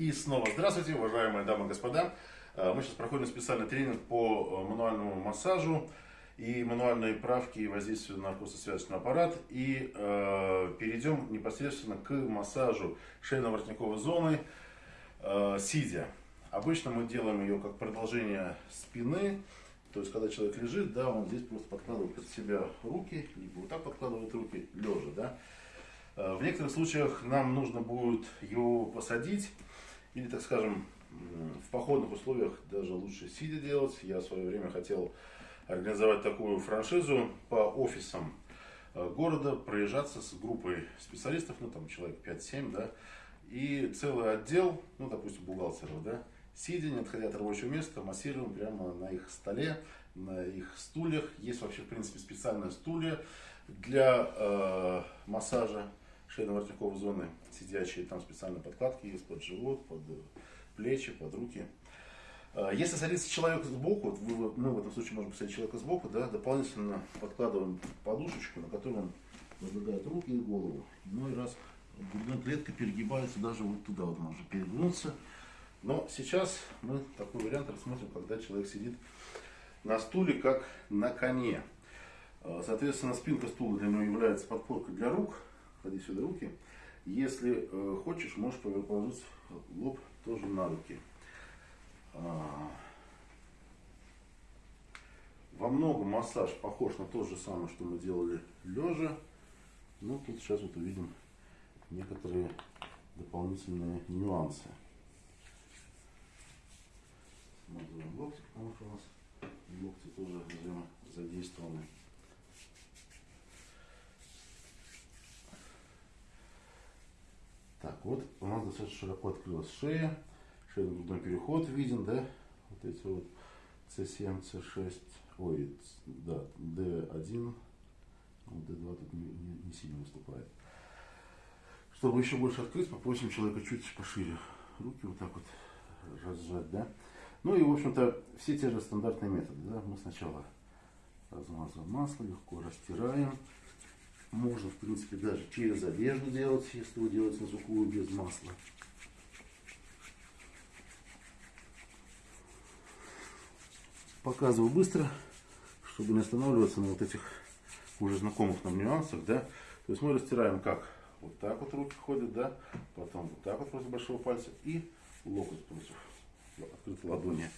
И снова здравствуйте, уважаемые дамы и господа. Э, мы сейчас проходим специальный тренинг по э, мануальному массажу и мануальной правке и воздействию на костно-связочный аппарат. И э, перейдем непосредственно к массажу шейно-воротниковой зоны э, сидя. Обычно мы делаем ее как продолжение спины. То есть, когда человек лежит, да, он здесь просто подкладывает под себя руки, либо вот так подкладывает руки, лежа, да. Э, в некоторых случаях нам нужно будет его посадить, или, так скажем, в походных условиях даже лучше сидя делать. Я в свое время хотел организовать такую франшизу по офисам э, города, проезжаться с группой специалистов, ну там человек 5-7, да, и целый отдел, ну допустим бухгалтеров, да, сидя, не отходя от рабочего места, массируем прямо на их столе, на их стульях. Есть вообще, в принципе, специальные стулья для э, массажа шейно-воротниковой зоны сидячие, там специальные подкладки есть под живот, под плечи, под руки. А, если садится человек сбоку, мы в этом случае можем посадить человека сбоку, да, дополнительно подкладываем подушечку, на которую он возлагает руки и голову. Ну и раз грудная клетка перегибается даже вот туда вот можно перегнуться. Но сейчас мы такой вариант рассмотрим, когда человек сидит на стуле, как на коне. А, соответственно, спинка стула для него является подпоркой для рук. Клади сюда руки. Если э, хочешь, можешь положить лоб тоже на руки. А, во многом массаж похож на то же самое, что мы делали лежа. Но тут сейчас вот увидим некоторые дополнительные нюансы. Смазываем локти, потому что у нас локти тоже задействованы. Так, вот у нас достаточно широко открылась шея. Шейно-грудной переход виден, да? Вот эти вот C7, C6, ой, да, D1, D2 тут не, не, не сильно выступает. Чтобы еще больше открыть, попросим человека чуть пошире руки вот так вот разжать, да? Ну и, в общем-то, все те же стандартные методы, да? Мы сначала размазываем масло, легко растираем. Можно, в принципе, даже через одежду делать, если вы делаете на сухую без масла. Показываю быстро, чтобы не останавливаться на вот этих уже знакомых нам нюансах, да. То есть мы растираем как? Вот так вот руки ходят, да, потом вот так вот против большого пальца и локоть против открытой ладони.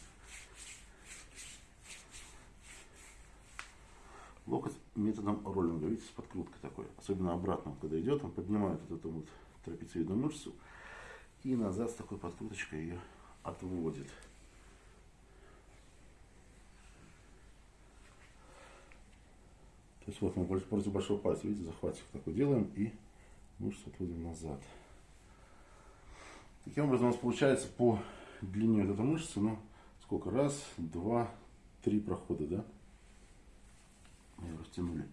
Локоть методом роллинга, видите, с подкруткой такой. Особенно обратно, когда идет, он поднимает вот эту вот трапециевидную мышцу и назад с такой подкруточкой ее отводит. То есть вот мы против большого пальца, видите, захватик такой делаем и мышцу отводим назад. Таким образом у нас получается по длине вот этой мышцы, ну, сколько? Раз, два, три прохода, да? Ее растянули.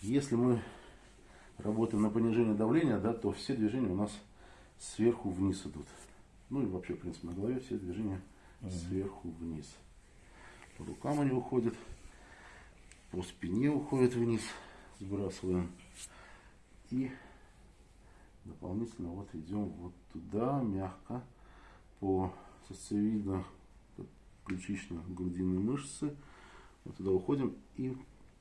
Если мы работаем на понижение давления, да, то все движения у нас сверху вниз идут. Ну и вообще, в принципе, на голове все движения угу. сверху вниз. По рукам они уходят, по спине уходят вниз, сбрасываем. И дополнительно вот идем вот туда, мягко, по сосцевидно ключично-грудинные мышцы. Вот туда уходим и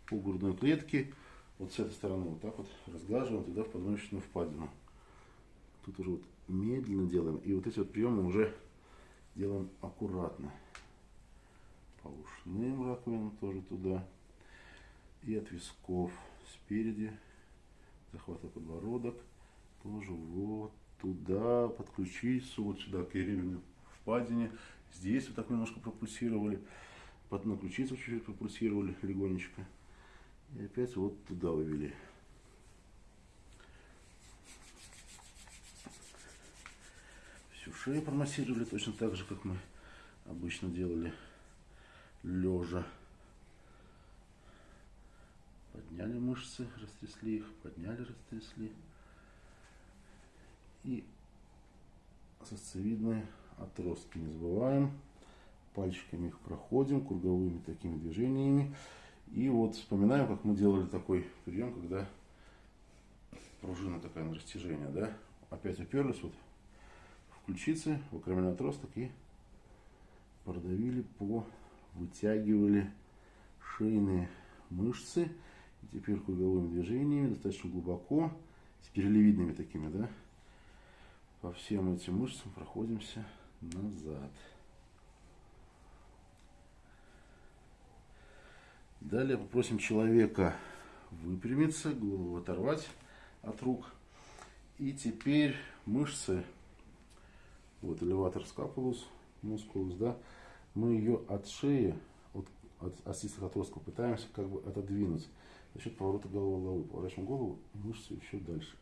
по грудной клетке вот с этой стороны вот так вот разглаживаем туда в позвоночную впадину. Тут уже вот медленно делаем. И вот эти вот приемы уже делаем аккуратно. По ушным раковинам тоже туда. И от висков спереди. Захватывая подбородок. Тоже вот туда подключить вот сюда к реберной впадине. Здесь вот так немножко пропульсировали. Под на ключицу чуть-чуть пропульсировали легонечко. И опять вот туда вывели. Всю шею промассировали точно так же, как мы обычно делали лежа. Подняли мышцы, растрясли их, подняли, растрясли. И сосцевидные отростки не забываем. Пальчиками их проходим, круговыми такими движениями. И вот вспоминаем, как мы делали такой прием, когда пружина такая на растяжение, да? опять уперлись вот в ключицы, в акромиальный отросток и продавили по, вытягивали шейные мышцы. И теперь круговыми движениями, достаточно глубоко, с перелевидными такими, да, по всем этим мышцам проходимся назад. Далее попросим человека выпрямиться, голову оторвать от рук. И теперь мышцы, вот элеватор скапулус, мускулус, да, мы ее от шеи, от, от отростков пытаемся как бы отодвинуть за счет поворота головы головы. Поворачиваем голову мышцы еще дальше.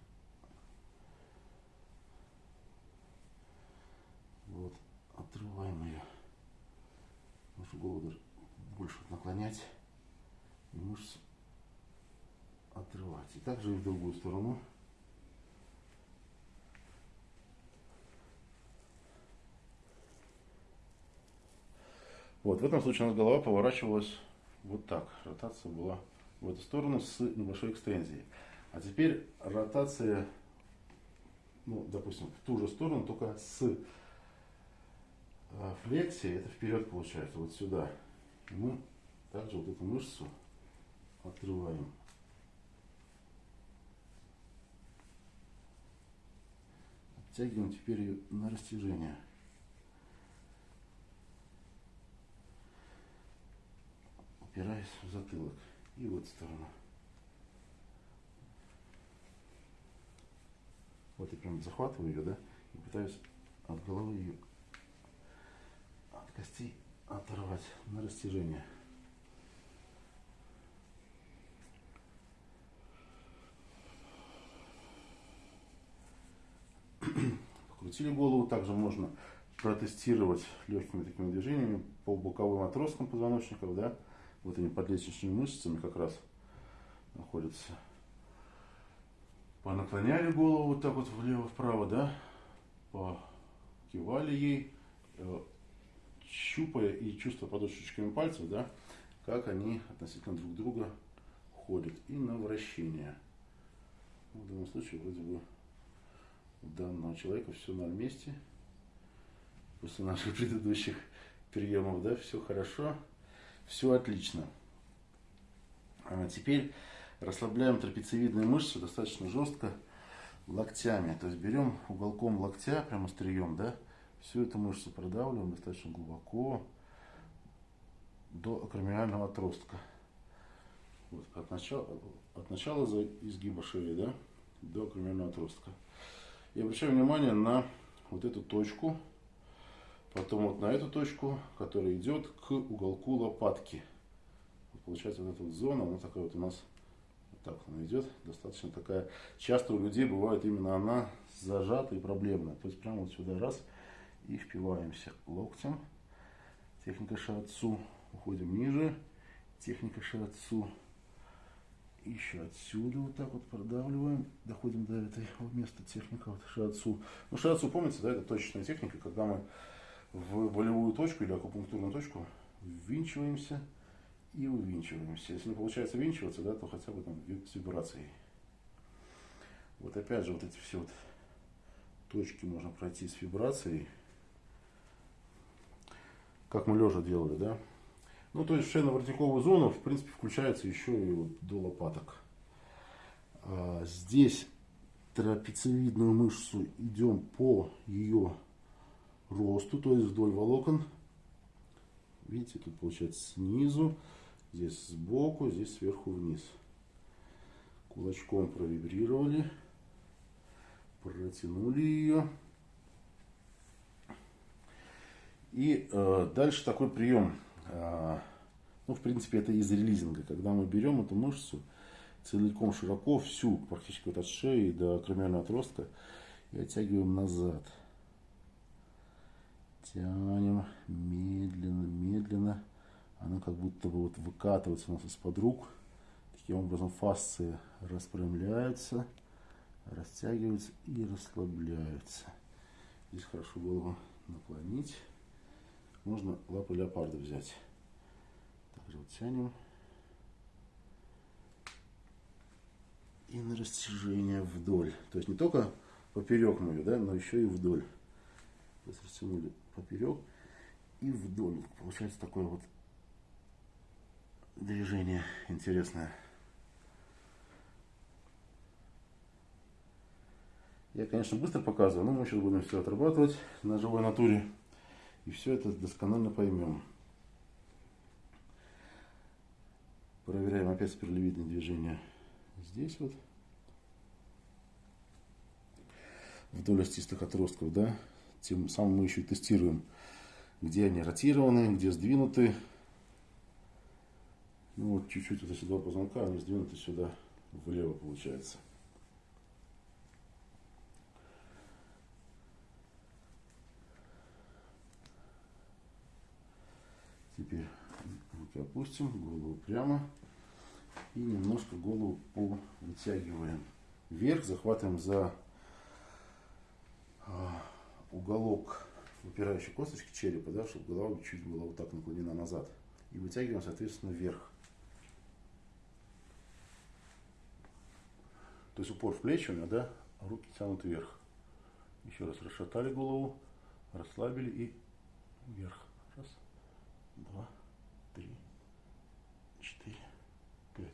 Вот, отрываем ее. Можно голову больше наклонять и мышцы отрывать. И также и в другую сторону. Вот, в этом случае у нас голова поворачивалась вот так. Ротация была в эту сторону с небольшой экстензией. А теперь ротация, ну, допустим, в ту же сторону, только с э, флексией, это вперед получается, вот сюда. И мы также вот эту мышцу отрываем. Оттягиваем теперь ее на растяжение. упираясь в затылок. И вот сторона. Вот я прям захватываю ее, да, и пытаюсь от головы ее, оторвать на растяжение. Покрутили голову, также можно протестировать легкими такими движениями по боковым отросткам позвоночников, да, вот они под лестничными мышцами как раз находятся. Понаклоняли голову вот так вот влево-вправо, да, покивали ей, э, щупая и чувствуя подушечками пальцев, да, как они относительно друг друга ходят. И на вращение. Ну, в данном случае вроде бы у данного человека все на месте. После наших предыдущих приемов, да, все хорошо. Все отлично. А теперь расслабляем трапециевидные мышцы достаточно жестко локтями. То есть берем уголком локтя, прямо острием, да, всю эту мышцу продавливаем достаточно глубоко до акромиального отростка. Вот, от, начала, от начала изгиба шеи да, до акромиального отростка. И обращаем внимание на вот эту точку, Потом вот на эту точку, которая идет к уголку лопатки. Вот получается вот эта вот зона, она такая вот у нас вот так она идет. Достаточно такая. Часто у людей бывает именно она зажата и проблемная. То есть прямо вот сюда раз и впиваемся локтем. Техника шиатсу. Уходим ниже. Техника шиатсу. Еще отсюда вот так вот продавливаем, доходим до этого места техника вот шиатсу. Ну шиатсу, помните, да, это точечная техника, когда мы в болевую точку или акупунктурную точку, ввинчиваемся и увинчиваемся. Если не получается винчиваться, да, то хотя бы там с вибрацией. Вот опять же, вот эти все вот точки можно пройти с вибрацией. Как мы лежа делали, да? Ну, то есть шейно-воротниковую зону, в принципе, включается еще и вот до лопаток. А, здесь трапециевидную мышцу идем по ее росту, то есть вдоль волокон. Видите, тут получается снизу, здесь сбоку, здесь сверху вниз. Кулачком провибрировали, протянули ее. И э, дальше такой прием. Э, ну, в принципе, это из релизинга. Когда мы берем эту мышцу целиком широко, всю, практически вот от шеи до кромиального отростка, и оттягиваем назад тянем медленно, медленно. Она как будто бы вот выкатывается у нас из-под рук. Таким образом фасции распрямляются, растягиваются и расслабляются. Здесь хорошо голову наклонить. Можно лапы леопарда взять. Также вот тянем. И на растяжение вдоль. То есть не только поперек мы да, но еще и вдоль. То есть растянули поперек и вдоль. Получается такое вот движение интересное. Я, конечно, быстро показываю, но мы сейчас будем все отрабатывать на живой натуре. И все это досконально поймем. Проверяем опять спиралевидное движение здесь вот. Вдоль остистых отростков, да. Тем самым мы еще и тестируем, где они ротированы, где сдвинуты. Ну вот чуть-чуть вот эти два позвонка, они сдвинуты сюда влево получается. Теперь руки опустим, голову прямо. И немножко голову вытягиваем вверх, захватываем за а, уголок выпирающей косточки черепа, да, чтобы голова чуть была вот так наклонена назад. И вытягиваем, соответственно, вверх. То есть упор в плечи у меня, да, руки тянут вверх. Еще раз расшатали голову, расслабили и вверх. Раз два, три, четыре, пять.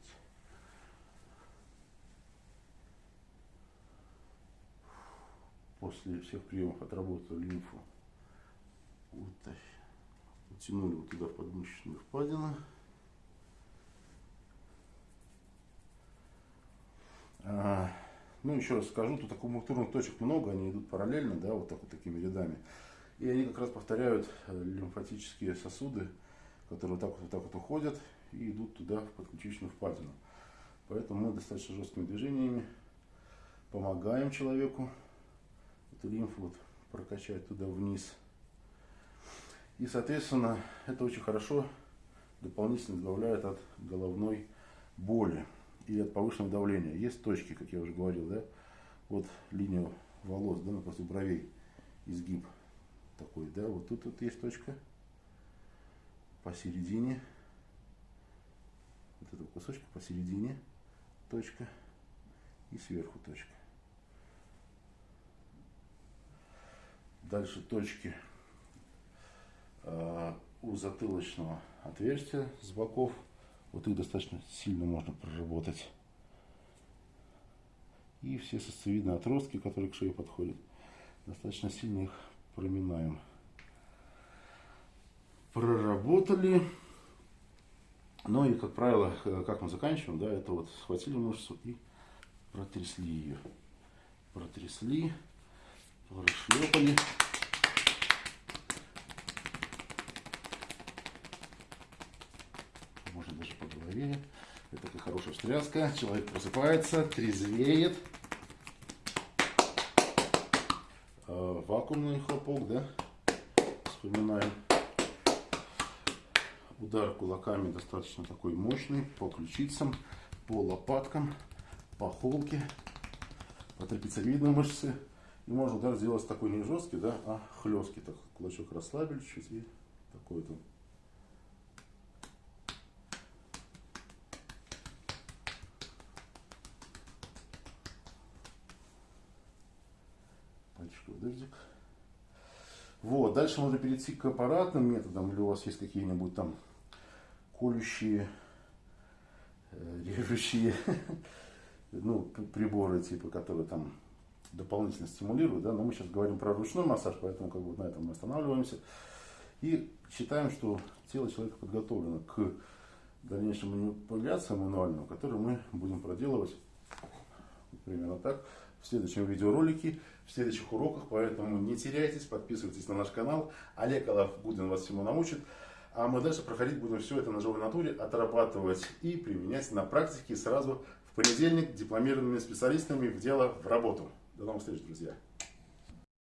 После всех приемов отработали лимфу. Вот, утянули вот туда в подмышечную впадину. А, ну, еще раз скажу, тут акумуляторных точек много, они идут параллельно, да, вот так вот такими рядами. И они как раз повторяют э, лимфатические сосуды, которые вот так вот, вот, так вот уходят и идут туда, в подключичную впадину. Поэтому мы достаточно жесткими движениями помогаем человеку эту лимфу вот прокачать туда вниз. И, соответственно, это очень хорошо дополнительно избавляет от головной боли и от повышенного давления. Есть точки, как я уже говорил, да, вот линия волос, да, после бровей, изгиб такой, да, вот тут вот есть точка посередине, вот этого кусочка посередине точка и сверху точка. Дальше точки э, у затылочного отверстия с боков. Вот их достаточно сильно можно проработать. И все сосцевидные отростки, которые к шее подходят, достаточно сильно их проминаем. Проработали. Ну и, как правило, как мы заканчиваем, да, это вот схватили мышцу и протрясли ее. Протрясли, прошлепали. Можно даже по голове. Это такая хорошая встряска. Человек просыпается, трезвеет. вакуумный хлопок, да, вспоминаем. Удар кулаками достаточно такой мощный по ключицам, по лопаткам, по холке, по трапециевидной мышце. Можно удар сделать такой не жесткий, да, а хлесткий. Так, кулачок расслабили чуть и такой вот Пальчиков дождик. Вот, дальше можно перейти к аппаратным методам, или у вас есть какие-нибудь там колющие, э, режущие ну, приборы, типа, которые там дополнительно стимулируют, да, но мы сейчас говорим про ручной массаж, поэтому как бы на этом мы останавливаемся. И считаем, что тело человека подготовлено к дальнейшим манипуляциям мануальным, которые мы будем проделывать примерно так в следующем видеоролике, в следующих уроках, поэтому не теряйтесь, подписывайтесь на наш канал. Олег Алавгудин вас всему научит. А мы дальше проходить будем все это на живой натуре, отрабатывать и применять на практике сразу в понедельник дипломированными специалистами в дело, в работу. До новых встреч, друзья!